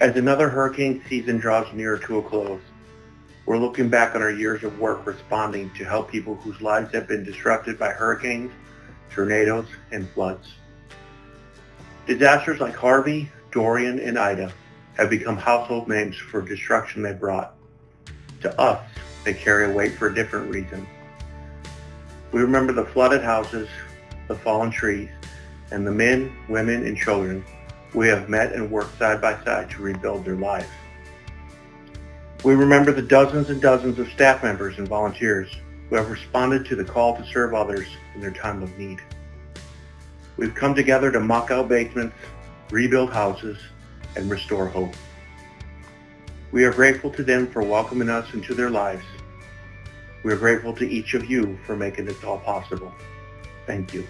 As another hurricane season draws nearer to a close, we're looking back on our years of work responding to help people whose lives have been disrupted by hurricanes, tornadoes, and floods. Disasters like Harvey, Dorian, and Ida have become household names for destruction they brought. To us, they carry a weight for a different reason. We remember the flooded houses, the fallen trees, and the men, women, and children we have met and worked side by side to rebuild their lives. We remember the dozens and dozens of staff members and volunteers who have responded to the call to serve others in their time of need. We've come together to mock out basements, rebuild houses, and restore hope. We are grateful to them for welcoming us into their lives. We are grateful to each of you for making this all possible. Thank you.